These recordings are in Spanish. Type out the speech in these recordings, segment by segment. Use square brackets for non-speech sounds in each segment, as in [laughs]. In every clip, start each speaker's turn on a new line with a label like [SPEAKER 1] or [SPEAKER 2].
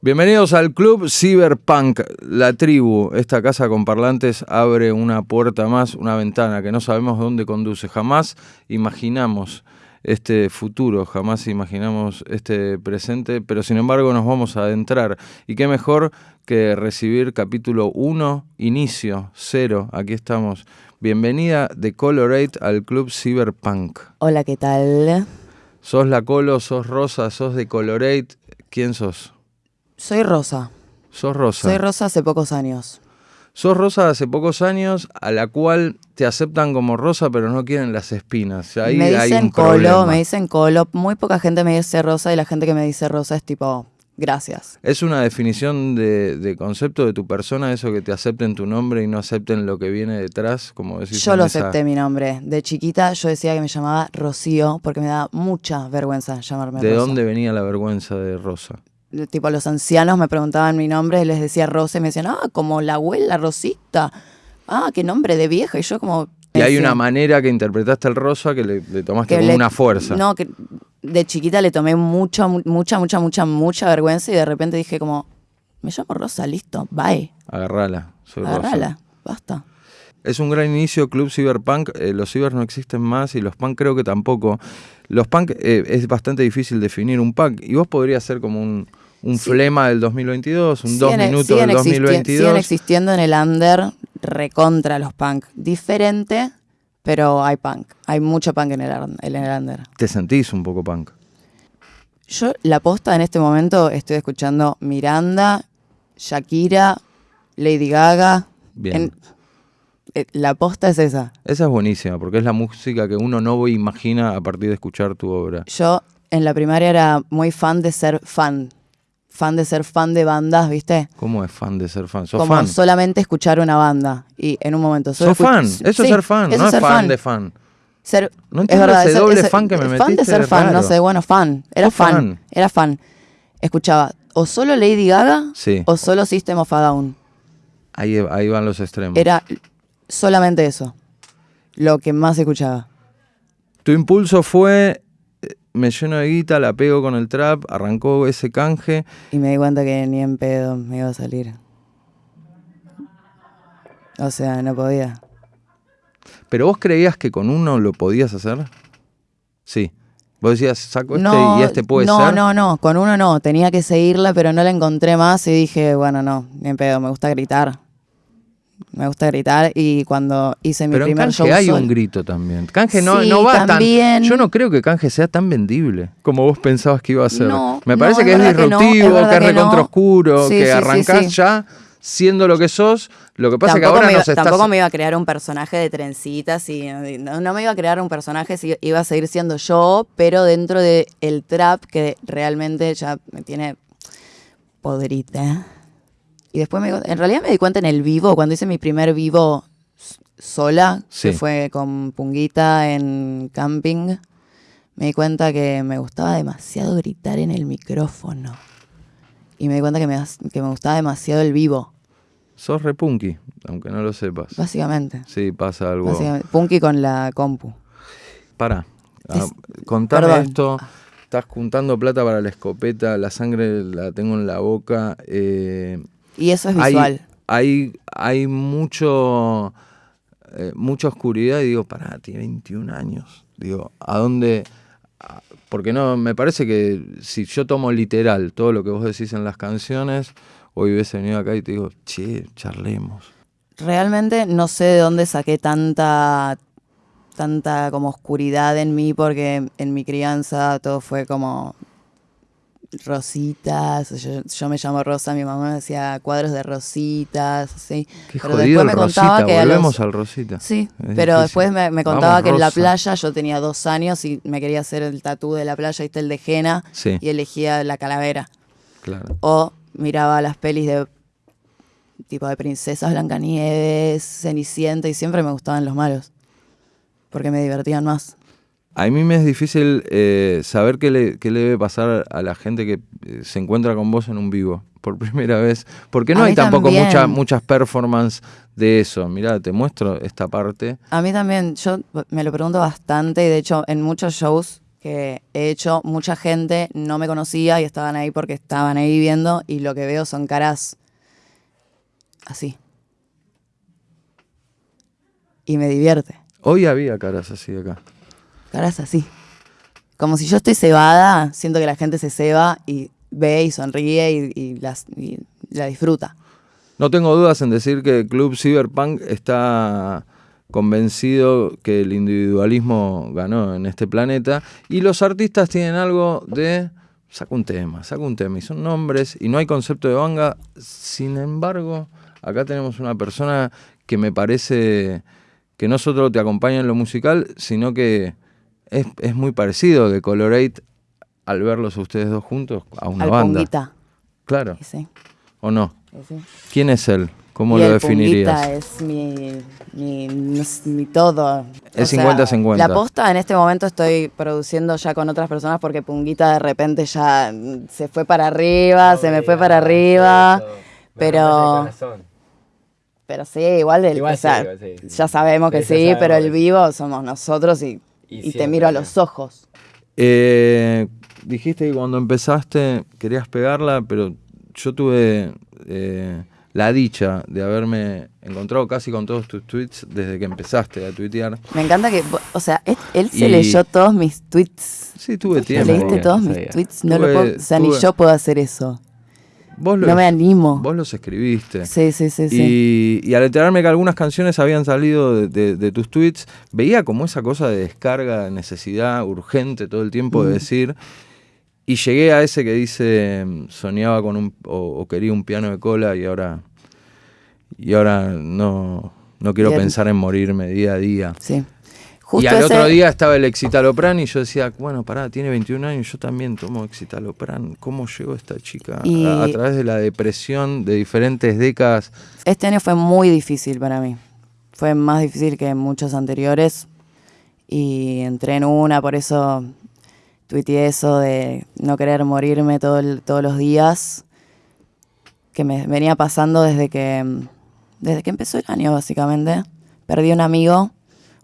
[SPEAKER 1] Bienvenidos al Club Cyberpunk, la tribu. Esta casa con parlantes abre una puerta más, una ventana que no sabemos dónde conduce. Jamás imaginamos este futuro, jamás imaginamos este presente, pero sin embargo nos vamos a adentrar. Y qué mejor que recibir capítulo 1, inicio, 0. Aquí estamos. Bienvenida de Colorate al Club Cyberpunk.
[SPEAKER 2] Hola, ¿qué tal?
[SPEAKER 1] ¿Sos la Colo, sos Rosa, sos de Colorate? ¿Quién sos?
[SPEAKER 2] Soy Rosa.
[SPEAKER 1] Sos Rosa.
[SPEAKER 2] Soy Rosa hace pocos años.
[SPEAKER 1] Sos Rosa hace pocos años, a la cual te aceptan como Rosa, pero no quieren las espinas. Ahí
[SPEAKER 2] me
[SPEAKER 1] hay
[SPEAKER 2] dicen
[SPEAKER 1] un
[SPEAKER 2] Colo,
[SPEAKER 1] problema.
[SPEAKER 2] me dicen Colo. Muy poca gente me dice Rosa y la gente que me dice Rosa es tipo, gracias.
[SPEAKER 1] ¿Es una definición de, de concepto de tu persona eso que te acepten tu nombre y no acepten lo que viene detrás? Como decís
[SPEAKER 2] Yo lo
[SPEAKER 1] esa-
[SPEAKER 2] acepté mi nombre. De chiquita yo decía que me llamaba Rocío porque me da mucha vergüenza llamarme
[SPEAKER 1] ¿De
[SPEAKER 2] Rosa.
[SPEAKER 1] dónde venía la vergüenza de Rosa?
[SPEAKER 2] Tipo, los ancianos me preguntaban mi nombre les decía Rosa y me decían, ah, como la abuela Rosita. Ah, qué nombre de vieja. Y yo como...
[SPEAKER 1] Y hay una manera que interpretaste el Rosa que le, le tomaste
[SPEAKER 2] que
[SPEAKER 1] como
[SPEAKER 2] le-
[SPEAKER 1] una fuerza.
[SPEAKER 2] No, que de chiquita le tomé mucha, mu- mucha, mucha, mucha, mucha vergüenza y de repente dije como, me llamo Rosa, listo, bye,
[SPEAKER 1] Agarrala, soy Rosa.
[SPEAKER 2] agárrala, basta.
[SPEAKER 1] Es un gran inicio, Club Cyberpunk. eh, los cibers no existen más y los punk creo que tampoco. Los punk eh, es bastante difícil definir un punk. Y vos podrías ser como un, un
[SPEAKER 2] Sí.
[SPEAKER 1] flema del 2022, un dos
[SPEAKER 2] Siguen-
[SPEAKER 1] minutos del
[SPEAKER 2] existi-
[SPEAKER 1] 2022.
[SPEAKER 2] siguen existiendo en el under recontra los punk. Diferente, pero hay punk. Hay mucho punk en el, en el under.
[SPEAKER 1] Te sentís un poco punk.
[SPEAKER 2] Yo, la posta en este momento, estoy escuchando Miranda, Shakira, Lady Gaga.
[SPEAKER 1] Bien.
[SPEAKER 2] En- eh, la posta es esa.
[SPEAKER 1] Esa es buenísima porque es la música que uno no imagina a partir de escuchar tu obra.
[SPEAKER 2] Yo en la primaria era muy fan de ser fan. Fan de ser fan de bandas, ¿viste?
[SPEAKER 1] ¿Cómo es fan de ser fan? ¿Sos
[SPEAKER 2] Como
[SPEAKER 1] fan?
[SPEAKER 2] solamente escuchar una banda. Y en un momento.
[SPEAKER 1] ¿Sos fan? Eso
[SPEAKER 2] Sí,
[SPEAKER 1] es ser fan,
[SPEAKER 2] eso
[SPEAKER 1] no es
[SPEAKER 2] ser
[SPEAKER 1] fan, de fan.
[SPEAKER 2] Ser,
[SPEAKER 1] No
[SPEAKER 2] es verdad,
[SPEAKER 1] ese doble
[SPEAKER 2] ese-
[SPEAKER 1] fan que me
[SPEAKER 2] Fan
[SPEAKER 1] metiste,
[SPEAKER 2] de ser fan, no sé, bueno, fan. Era fan,
[SPEAKER 1] fan.
[SPEAKER 2] Era fan. Escuchaba o solo Lady Gaga
[SPEAKER 1] Sí.
[SPEAKER 2] o solo System of a Down.
[SPEAKER 1] Ahí, ahí van los extremos.
[SPEAKER 2] Era solamente eso. Lo que más escuchaba.
[SPEAKER 1] Tu impulso fue, me lleno de guita, la pego con el trap, arrancó ese canje.
[SPEAKER 2] Y me di cuenta que ni en pedo me iba a salir. O sea, no podía.
[SPEAKER 1] ¿Pero vos creías que con uno lo podías hacer? Sí. Vos decías, saco este
[SPEAKER 2] No,
[SPEAKER 1] y este puede
[SPEAKER 2] no,
[SPEAKER 1] ser.
[SPEAKER 2] no, no, con uno no, tenía que seguirla, pero no la encontré más y dije, bueno, no, ni en pedo, me gusta gritar. Me gusta gritar y cuando hice mi
[SPEAKER 1] Pero en
[SPEAKER 2] primer
[SPEAKER 1] canje
[SPEAKER 2] show
[SPEAKER 1] hay
[SPEAKER 2] sol-
[SPEAKER 1] un grito también. Canje no,
[SPEAKER 2] Sí,
[SPEAKER 1] no va
[SPEAKER 2] también.
[SPEAKER 1] tan. Yo no creo que canje sea tan vendible como vos pensabas que iba a ser.
[SPEAKER 2] No,
[SPEAKER 1] me parece que es
[SPEAKER 2] verdad que no,
[SPEAKER 1] disruptivo,
[SPEAKER 2] es
[SPEAKER 1] que es
[SPEAKER 2] que no.
[SPEAKER 1] recontra oscuro,
[SPEAKER 2] Sí,
[SPEAKER 1] que
[SPEAKER 2] sí,
[SPEAKER 1] arrancás ya siendo lo que sos. Lo que pasa es que ahora
[SPEAKER 2] me iba,
[SPEAKER 1] nos estás.
[SPEAKER 2] tampoco me iba a crear un personaje de trencitas y no, no me iba a crear un personaje si iba a seguir siendo yo, pero dentro del el trap que realmente ya me tiene podrita. Y después me, en realidad me di cuenta en el vivo, cuando hice mi primer vivo sola,
[SPEAKER 1] Sí.
[SPEAKER 2] que fue con Punguita en camping, me di cuenta que me gustaba demasiado gritar en el micrófono. Y me di cuenta que me, que me gustaba demasiado el vivo,
[SPEAKER 1] Sos repunky, aunque no lo sepas.
[SPEAKER 2] básicamente.
[SPEAKER 1] Sí, pasa algo.
[SPEAKER 2] Punky con la compu.
[SPEAKER 1] Para.
[SPEAKER 2] Es-
[SPEAKER 1] contame
[SPEAKER 2] perdón.
[SPEAKER 1] esto. Estás juntando plata para la escopeta, la sangre la tengo en la boca. eh,
[SPEAKER 2] Y eso es
[SPEAKER 1] hay,
[SPEAKER 2] visual.
[SPEAKER 1] hay, hay mucho, eh, mucha oscuridad y digo, pará, tiene 21 años. Digo, ¿a dónde? Porque no, me parece que si yo tomo literal todo lo que vos decís en las canciones, hoy hubiese venido acá y te digo, che, charlemos.
[SPEAKER 2] Realmente no sé de dónde saqué tanta tanta como oscuridad en mí porque en mi crianza todo fue como rositas, yo, yo me llamo Rosa, mi mamá me decía cuadros de rositas, así.
[SPEAKER 1] Qué
[SPEAKER 2] Pero
[SPEAKER 1] jodido
[SPEAKER 2] después me contaba
[SPEAKER 1] Rosita,
[SPEAKER 2] que a los-
[SPEAKER 1] volvemos al Rosita.
[SPEAKER 2] Sí,
[SPEAKER 1] Es
[SPEAKER 2] pero
[SPEAKER 1] difícil.
[SPEAKER 2] después me, me
[SPEAKER 1] Vamos,
[SPEAKER 2] contaba que en la playa yo tenía dos años y me quería hacer el tatú de la playa, viste el de Jena,
[SPEAKER 1] Sí,
[SPEAKER 2] y elegía la calavera.
[SPEAKER 1] claro.
[SPEAKER 2] O miraba las pelis de tipo de princesas Blancanieves, Cenicienta y siempre me gustaban los malos. Porque me divertían más.
[SPEAKER 1] A mí me es difícil eh, saber qué le, qué le debe pasar a la gente que eh, se encuentra con vos en un vivo. por [laughs] primera vez, porque no
[SPEAKER 2] A
[SPEAKER 1] hay tampoco mucha, muchas performance de eso. Mirá, te muestro esta parte.
[SPEAKER 2] A mí también, yo me lo pregunto bastante y de hecho en muchos shows que he hecho, mucha gente no me conocía y estaban ahí porque estaban ahí viendo y lo que veo son caras así. Y me divierte,
[SPEAKER 1] Hoy había caras así acá.
[SPEAKER 2] Caras así. Como si yo estoy cebada, siento que la gente se ceba y ve y sonríe y, la disfruta.
[SPEAKER 1] No tengo dudas en decir que el Club Cyberpunk está convencido que el individualismo ganó en este planeta y los artistas tienen algo de saca un tema, saca un tema y son nombres y no hay concepto de banga. Sin embargo, acá tenemos una persona que me parece que no solo te acompaña en lo musical, sino que es, es muy parecido de Colorate al verlos a ustedes dos juntos a una
[SPEAKER 2] Al
[SPEAKER 1] banda.
[SPEAKER 2] punguita.
[SPEAKER 1] Claro,
[SPEAKER 2] sí,
[SPEAKER 1] ¿o no?
[SPEAKER 2] sí.
[SPEAKER 1] ¿Quién es él? ¿Cómo
[SPEAKER 2] Y
[SPEAKER 1] lo
[SPEAKER 2] el
[SPEAKER 1] definirías?
[SPEAKER 2] Es mi, mi, mi todo.
[SPEAKER 1] Es
[SPEAKER 2] O sea,
[SPEAKER 1] 50-50.
[SPEAKER 2] La posta en este momento estoy produciendo ya con otras personas porque Punguita de repente ya mm, se fue para arriba, se me fue para arriba. Pero, pero sí, igual, el,
[SPEAKER 3] Igual
[SPEAKER 2] o sea,
[SPEAKER 3] sí, igual sí, sí.
[SPEAKER 2] ya sabemos que
[SPEAKER 3] Sí, ya
[SPEAKER 2] sí,
[SPEAKER 3] sabemos
[SPEAKER 2] pero el vivo somos nosotros y,
[SPEAKER 3] Y
[SPEAKER 2] y te miro a los ojos.
[SPEAKER 1] Eh, dijiste que cuando empezaste querías pegarla, pero yo tuve eh, la dicha de haberme encontrado casi con todos tus tweets desde que empezaste a tuitear.
[SPEAKER 2] Me encanta que, o sea, él, él se
[SPEAKER 1] Y-
[SPEAKER 2] leyó todos mis tweets.
[SPEAKER 1] Sí, tuve
[SPEAKER 2] ¿Te
[SPEAKER 1] tiempo.
[SPEAKER 2] leíste todos mis
[SPEAKER 3] sabía.
[SPEAKER 2] tweets? No
[SPEAKER 1] Tuve-
[SPEAKER 2] lo puedo, o sea, ni yo puedo hacer eso.
[SPEAKER 1] Vos
[SPEAKER 2] No me animo.
[SPEAKER 1] Vos los escribiste.
[SPEAKER 2] Sí, sí, sí, sí.
[SPEAKER 1] Y, y al enterarme que algunas canciones habían salido de, de- de tus tweets, veía como esa cosa de descarga, de necesidad urgente todo el tiempo
[SPEAKER 2] Mm.
[SPEAKER 1] de decir. Y llegué a ese que dice, soñaba con un, o, o quería un piano de cola y ahora, y ahora no, no quiero
[SPEAKER 2] Bien.
[SPEAKER 1] pensar en morirme día a día.
[SPEAKER 2] Sí.
[SPEAKER 1] Y al
[SPEAKER 2] ese-
[SPEAKER 1] otro día estaba el Excitalopran y yo decía, bueno, pará, tiene 21 años, yo también tomo Excitalopran. ¿Cómo llegó esta chica
[SPEAKER 2] Y-
[SPEAKER 1] a, a través de la depresión de diferentes décadas?
[SPEAKER 2] Este año fue muy difícil para mí. Fue más difícil que muchos anteriores. Y entré en una, por eso tuiteé eso de no querer morirme todo el- todos los días. Que me venía pasando desde que, desde que empezó el año, básicamente. Perdí un amigo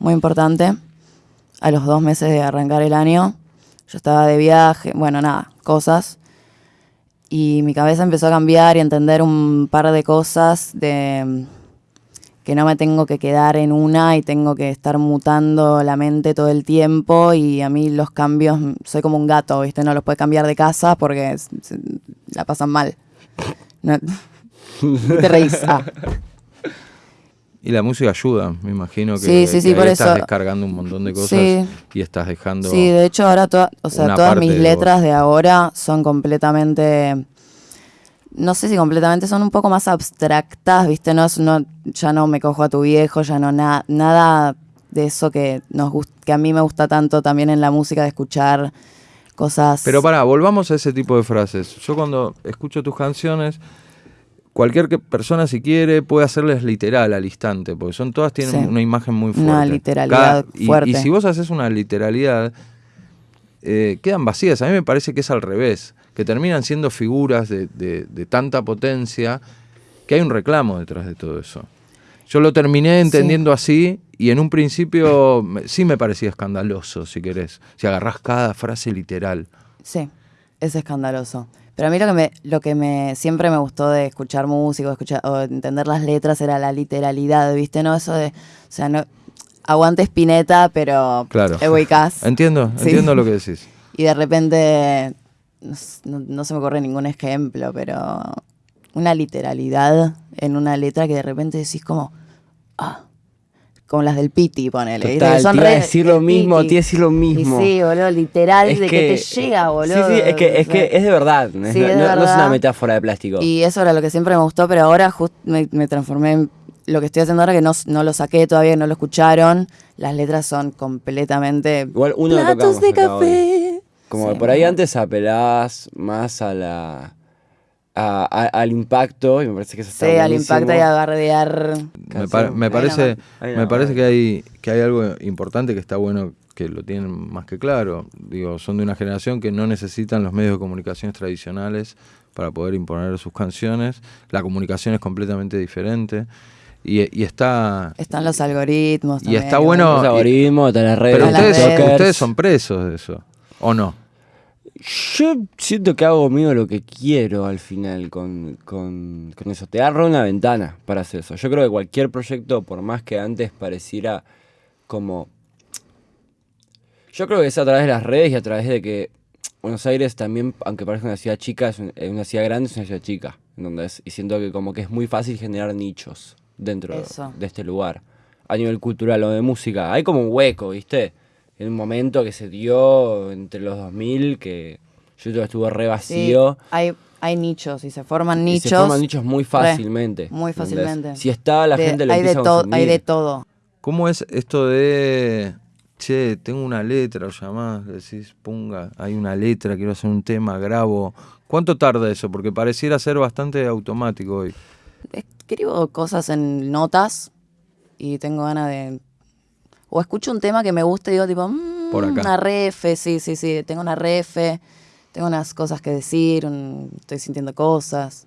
[SPEAKER 2] muy importante a los dos meses de arrancar el año. Yo estaba de viaje, bueno, nada, cosas. Y mi cabeza empezó a cambiar y a entender un par de cosas de mm, que no me tengo que quedar en una y tengo que estar mutando la mente todo el tiempo y a mí los cambios, mm, soy como un gato, ¿viste? No los puede cambiar de casa porque la pasan mal. No- [laughs] te reís. Ah.
[SPEAKER 1] Y la música ayuda, me imagino que,
[SPEAKER 2] Sí, sí, sí,
[SPEAKER 1] que
[SPEAKER 2] por
[SPEAKER 1] ahí estás
[SPEAKER 2] eso-
[SPEAKER 1] descargando un montón de cosas y estás dejando...
[SPEAKER 2] Sí, de hecho ahora toda- o sea, todas mis
[SPEAKER 1] de
[SPEAKER 2] letras de ahora son completamente, no sé si completamente, son un poco más abstractas, ¿viste? No, no ya no me cojo a tu viejo, ya no na- nada de eso que nos que a mí me gusta tanto también en la música de escuchar cosas.
[SPEAKER 1] Pero pará, volvamos a ese tipo de frases. Yo cuando escucho tus canciones, cualquier que- persona si quiere puede hacerles literal al instante, porque son todas tienen
[SPEAKER 2] Sí.
[SPEAKER 1] una imagen muy fuerte.
[SPEAKER 2] Una literalidad fuerte.
[SPEAKER 1] Y, si vos haces una literalidad, eh, quedan vacías. A mí me parece que es al revés, que terminan siendo figuras de, de- de tanta potencia que hay un reclamo detrás de todo eso. Yo lo terminé entendiendo así y en un principio sí me parecía escandaloso, si querés. Si agarrás cada frase literal.
[SPEAKER 2] Sí, es escandaloso. Pero a mí lo que me, lo que me siempre me gustó de escuchar música o, escuchar, o entender las letras era la literalidad, ¿viste? No eso de, o sea, no, aguante Spinetta, pero
[SPEAKER 1] Claro.
[SPEAKER 2] ubicás. [laughs]
[SPEAKER 1] Entiendo,
[SPEAKER 2] Sí.
[SPEAKER 1] entiendo lo que decís. [laughs]
[SPEAKER 2] Y de repente, no- no se me ocurre ningún ejemplo, pero una literalidad en una letra que de repente decís como, ah, como las del Piti, ponele.
[SPEAKER 3] Total,
[SPEAKER 2] Que son
[SPEAKER 3] te iba a decir lo mismo,
[SPEAKER 2] Piti.
[SPEAKER 3] te iba a decir lo mismo.
[SPEAKER 2] Y sí, boludo, literal,
[SPEAKER 3] Es
[SPEAKER 2] de que, te llega, boludo.
[SPEAKER 3] Sí, sí, es que, es, que es de verdad. no es-
[SPEAKER 2] Sí,
[SPEAKER 3] no,
[SPEAKER 2] es de
[SPEAKER 3] no- no es
[SPEAKER 2] verdad.
[SPEAKER 3] una metáfora de plástico.
[SPEAKER 2] Y eso era lo que siempre me gustó, pero ahora just me, me transformé en lo que estoy haciendo ahora, que no, no lo saqué todavía, no lo escucharon. Las letras son completamente...
[SPEAKER 3] Igual uno
[SPEAKER 2] platos de café.
[SPEAKER 3] Como
[SPEAKER 2] Sí.
[SPEAKER 3] por ahí antes apelabas más a la a- a- al impacto y me parece que eso está
[SPEAKER 2] Sí, al
[SPEAKER 3] buenísimo.
[SPEAKER 2] impacto y a bardear.
[SPEAKER 1] Me,
[SPEAKER 3] Canción.
[SPEAKER 1] pa- me parece, me parece que hay, que hay algo importante que está bueno que lo tienen más que claro. Digo, son de una generación que no necesitan los medios de comunicación tradicionales para poder imponer sus canciones. La comunicación es completamente diferente. Y, y está.
[SPEAKER 2] Están los algoritmos.
[SPEAKER 1] Y
[SPEAKER 2] también,
[SPEAKER 1] está bueno-
[SPEAKER 3] Los
[SPEAKER 1] y-
[SPEAKER 3] algoritmos, de las redes,
[SPEAKER 1] Pero
[SPEAKER 2] las
[SPEAKER 1] ustedes,
[SPEAKER 2] redes.
[SPEAKER 1] Ustedes son presos de eso. ¿O no?
[SPEAKER 3] Yo siento que hago mío lo que quiero al final con, con, con eso. Te agarro una ventana para hacer eso. Yo creo que cualquier proyecto, por más que antes pareciera como... Yo creo que es a través de las redes y a través de que Buenos Aires también, aunque parezca una ciudad chica, es es una ciudad grande, es una ciudad chica. ¿entendés? Y siento que como que es muy fácil generar nichos dentro
[SPEAKER 2] Eso.
[SPEAKER 3] de este lugar. A nivel cultural o de música. Hay como un hueco, ¿viste? En un momento que se dio entre los 2000 que yo creo que estuvo re
[SPEAKER 2] Sí,
[SPEAKER 3] vacío.
[SPEAKER 2] hay, hay nichos y se forman
[SPEAKER 3] Y
[SPEAKER 2] nichos.
[SPEAKER 3] se forman nichos muy fácilmente.
[SPEAKER 2] muy
[SPEAKER 3] ¿entendés?
[SPEAKER 2] fácilmente.
[SPEAKER 3] Si está, la
[SPEAKER 2] de-
[SPEAKER 3] gente lo
[SPEAKER 2] hay, de
[SPEAKER 3] empieza a
[SPEAKER 2] to-
[SPEAKER 3] consumir.
[SPEAKER 2] hay de todo.
[SPEAKER 1] ¿Cómo es esto de, che, tengo una letra, o llamás, decís, punga, hay una letra, quiero hacer un tema, grabo? ¿Cuánto tarda eso? Porque pareciera ser bastante automático hoy.
[SPEAKER 2] Escribo cosas en notas y tengo ganas de. O escucho un tema que me gusta y digo, tipo, mm,
[SPEAKER 1] Por acá.
[SPEAKER 2] una refe, sí, sí, sí. Tengo una refe, tengo unas cosas que decir, un- estoy sintiendo cosas.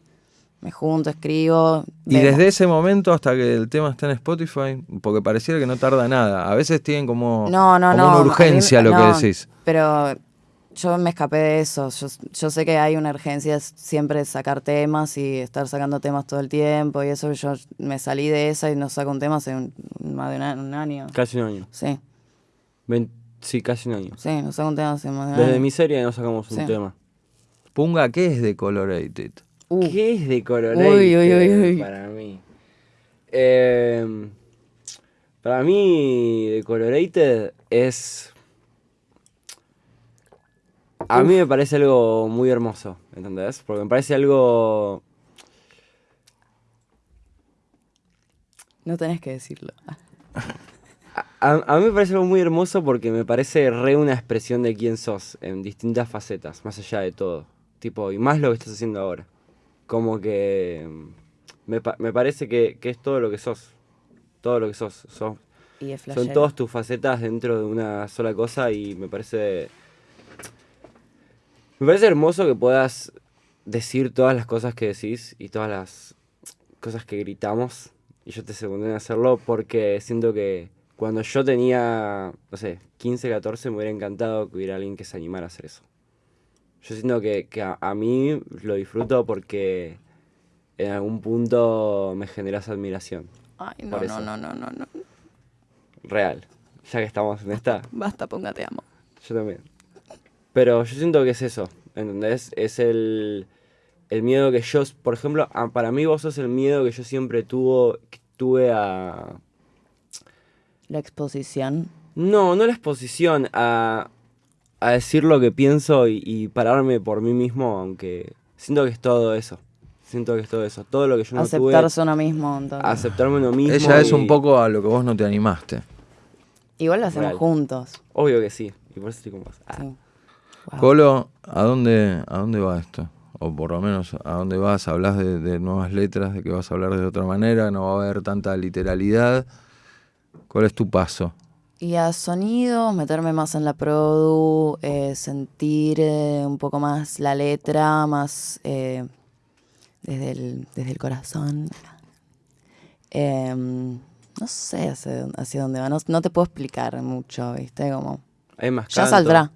[SPEAKER 2] Me junto, escribo.
[SPEAKER 1] Y
[SPEAKER 2] vemos.
[SPEAKER 1] desde ese momento hasta que el tema está en Spotify, porque pareciera que no tarda nada. A veces tienen como,
[SPEAKER 2] No, no,
[SPEAKER 1] como
[SPEAKER 2] no.
[SPEAKER 1] una
[SPEAKER 2] mí-
[SPEAKER 1] urgencia lo que decís.
[SPEAKER 2] Pero yo me escapé de eso. Yo, yo sé que hay una urgencia siempre de sacar temas y estar sacando temas todo el tiempo y eso. Yo me salí de esa y no saco un tema hace un- más de un, año.
[SPEAKER 3] Casi un año.
[SPEAKER 2] Sí,
[SPEAKER 3] Ven- sí, casi un año.
[SPEAKER 2] sí, no saco un tema hace más de un
[SPEAKER 3] Desde
[SPEAKER 2] año.
[SPEAKER 3] Miseria no sacamos un
[SPEAKER 2] Sí.
[SPEAKER 3] tema.
[SPEAKER 1] Punga, ¿qué es Decolorated?
[SPEAKER 2] Uh,
[SPEAKER 3] ¿Qué es de Colorated
[SPEAKER 2] Uy, uy, uy, uy.
[SPEAKER 3] para mí? Eh, para mí, The Colorated es... A mí me parece algo muy hermoso, ¿entendés? Porque me parece algo...
[SPEAKER 2] no tenés que decirlo.
[SPEAKER 3] A, a mí me parece algo muy hermoso porque me parece re una expresión de quién sos en distintas facetas, más allá de todo. Tipo, y más lo que estás haciendo ahora. Como que mm, me, me parece que, que es todo lo que sos. Todo lo que sos. sos
[SPEAKER 2] Y es
[SPEAKER 3] son todas tus facetas dentro de una sola cosa y me parece... Me parece hermoso que puedas decir todas las cosas que decís y todas las cosas que gritamos. Y yo te secundé en hacerlo porque siento que cuando yo tenía, no sé, 15, 14, me hubiera encantado que hubiera alguien que se animara a hacer eso. Yo siento que, que a, a mí lo disfruto porque en algún punto me generas admiración.
[SPEAKER 2] Ay, no, no, no, no, no, no.
[SPEAKER 3] Real. Ya que estamos en esta,
[SPEAKER 2] Basta, ponga, te amo.
[SPEAKER 3] yo también. Pero yo siento que es eso, ¿entendés? Es el, el miedo que yo, por ejemplo, a- para mí vos sos el miedo que yo siempre tuvo, que tuve a...
[SPEAKER 2] La exposición.
[SPEAKER 3] No, no la exposición, a, a decir lo que pienso y, y pararme por mí mismo, aunque siento que es todo eso. Siento que es todo eso. Todo lo que yo no
[SPEAKER 2] Aceptarse
[SPEAKER 3] tuve,
[SPEAKER 2] uno mismo. entonces.
[SPEAKER 3] aceptarme uno mismo.
[SPEAKER 1] Ella es
[SPEAKER 3] y-
[SPEAKER 1] un poco a lo que vos no te animaste.
[SPEAKER 2] Igual lo hacemos
[SPEAKER 3] Real.
[SPEAKER 2] juntos.
[SPEAKER 3] Obvio que sí, y por eso estoy con vos. Ah.
[SPEAKER 2] Sí. Wow.
[SPEAKER 1] Colo, ¿a dónde, ¿a dónde va esto? O por lo menos, ¿a dónde vas? ¿Hablas de, de nuevas letras, de que vas a hablar de otra manera? ¿No va a haber tanta literalidad? ¿Cuál es tu paso?
[SPEAKER 2] Y a sonido, meterme más en la produ, eh, sentir eh, un poco más la letra, más eh, desde, el, desde el corazón. Em, no sé hacia, hacia dónde va, no, no te puedo explicar mucho, ¿viste? Como,
[SPEAKER 3] Hay más
[SPEAKER 2] ya
[SPEAKER 3] canto.
[SPEAKER 2] saldrá.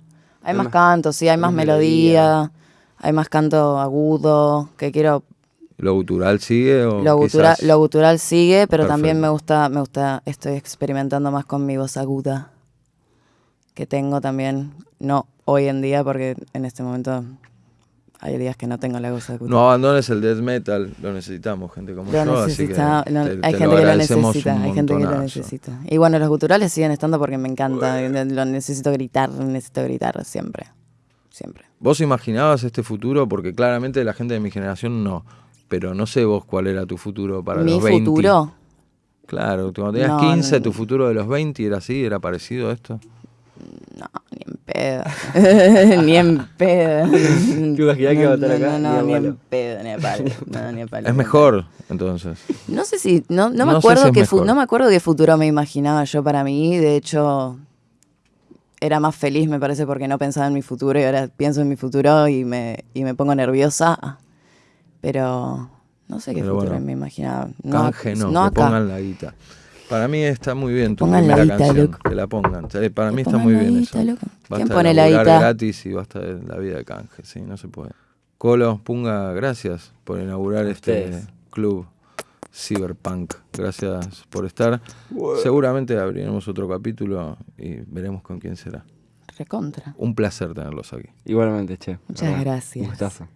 [SPEAKER 2] Hay, más
[SPEAKER 3] más-
[SPEAKER 2] canto, sí, hay más
[SPEAKER 3] más
[SPEAKER 2] melodía,
[SPEAKER 3] melodía.
[SPEAKER 2] hay más canto agudo, que quiero
[SPEAKER 1] ¿Lo gutural sigue o
[SPEAKER 2] Lo gutural,
[SPEAKER 1] quizás-
[SPEAKER 2] lo gutural sigue, pero también me gusta, me gusta, estoy experimentando más con mi voz aguda, que tengo también, no hoy en día, porque en este momento hay días que no tengo la voz aguda.
[SPEAKER 1] No abandones el death metal, lo necesitamos, gente como
[SPEAKER 2] Lo
[SPEAKER 1] yo, así que
[SPEAKER 2] necesita- lo-
[SPEAKER 1] te-
[SPEAKER 2] hay
[SPEAKER 1] te
[SPEAKER 2] gente que lo necesita, hay gente que lo necesita. Y bueno, los guturales siguen estando porque me encanta, lo necesito gritar, necesito gritar siempre, siempre.
[SPEAKER 1] ¿Vos imaginabas este futuro? Porque claramente la gente de mi generación no. Pero no sé vos cuál era tu futuro para
[SPEAKER 2] Mi
[SPEAKER 1] los 20.
[SPEAKER 2] futuro,
[SPEAKER 1] Claro, cuando tenías
[SPEAKER 2] No,
[SPEAKER 1] 15,
[SPEAKER 2] no,
[SPEAKER 1] tu futuro de los 20 era así, era parecido a esto.
[SPEAKER 2] No, ni en pedo, [laughs] ni en pedo.
[SPEAKER 3] ¿Te imaginás que iba a estar
[SPEAKER 2] No,
[SPEAKER 3] acá?
[SPEAKER 2] no,
[SPEAKER 3] Ni
[SPEAKER 2] ni en pedo, ni a palo. No, ni a palo.
[SPEAKER 1] Es mejor, entonces.
[SPEAKER 2] No sé si, no, no me
[SPEAKER 1] No
[SPEAKER 2] acuerdo
[SPEAKER 1] si es mejor.
[SPEAKER 2] no me acuerdo qué futuro me imaginaba yo para mí. De hecho, era más feliz, me parece, porque no pensaba en mi futuro y ahora pienso en mi futuro y me, y me pongo nerviosa. Pero no sé qué
[SPEAKER 1] Pero
[SPEAKER 2] futuro
[SPEAKER 1] bueno,
[SPEAKER 2] me imaginaba. No,
[SPEAKER 1] Canje no,
[SPEAKER 2] no
[SPEAKER 1] que
[SPEAKER 2] acá.
[SPEAKER 1] pongan la guita. Para mí está muy bien tu
[SPEAKER 2] Pongan la
[SPEAKER 1] primera
[SPEAKER 2] guita,
[SPEAKER 1] canción,
[SPEAKER 2] loco.
[SPEAKER 1] que la pongan. Eh, Para
[SPEAKER 2] Que
[SPEAKER 1] mí está muy
[SPEAKER 2] la
[SPEAKER 1] bien
[SPEAKER 2] guita,
[SPEAKER 1] eso.
[SPEAKER 2] loco.
[SPEAKER 1] Basta
[SPEAKER 2] ¿Quién
[SPEAKER 1] de
[SPEAKER 2] pone la guita?
[SPEAKER 1] gratis y basta de la vida de canje, sí, no se puede. Colo, Punga, gracias por inaugurar este club Cyberpunk. Gracias por estar. Seguramente abriremos otro capítulo y veremos con quién será.
[SPEAKER 2] Recontra.
[SPEAKER 1] Un placer tenerlos aquí.
[SPEAKER 3] Igualmente, che.
[SPEAKER 2] Muchas
[SPEAKER 3] ¿verdad?
[SPEAKER 2] gracias.
[SPEAKER 3] Un gustazo.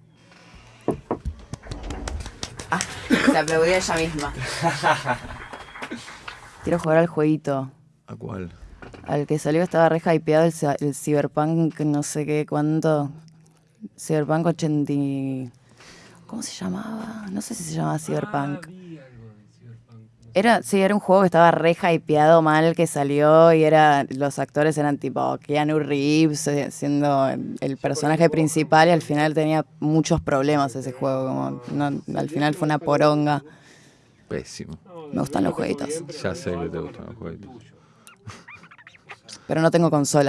[SPEAKER 2] Se aplaudió ella misma. [laughs] Quiero jugar al jueguito.
[SPEAKER 1] ¿A cuál?
[SPEAKER 2] Al que salió estaba re hypeado el, el Cyberpunk, no sé qué, cuánto. Cyberpunk 80. y- ¿Cómo se llamaba? No sé si se llamaba Cyberpunk. Era, sí, era un juego que estaba re hypeado mal que salió y era los actores eran tipo Keanu Reeves eh, siendo el, el personaje principal y al final tenía muchos problemas ese juego, como no- al final fue una poronga.
[SPEAKER 1] Pésimo.
[SPEAKER 2] Me gustan los jueguitos,
[SPEAKER 1] Ya sé que te gustan los jueguitos.
[SPEAKER 2] pero no tengo consola.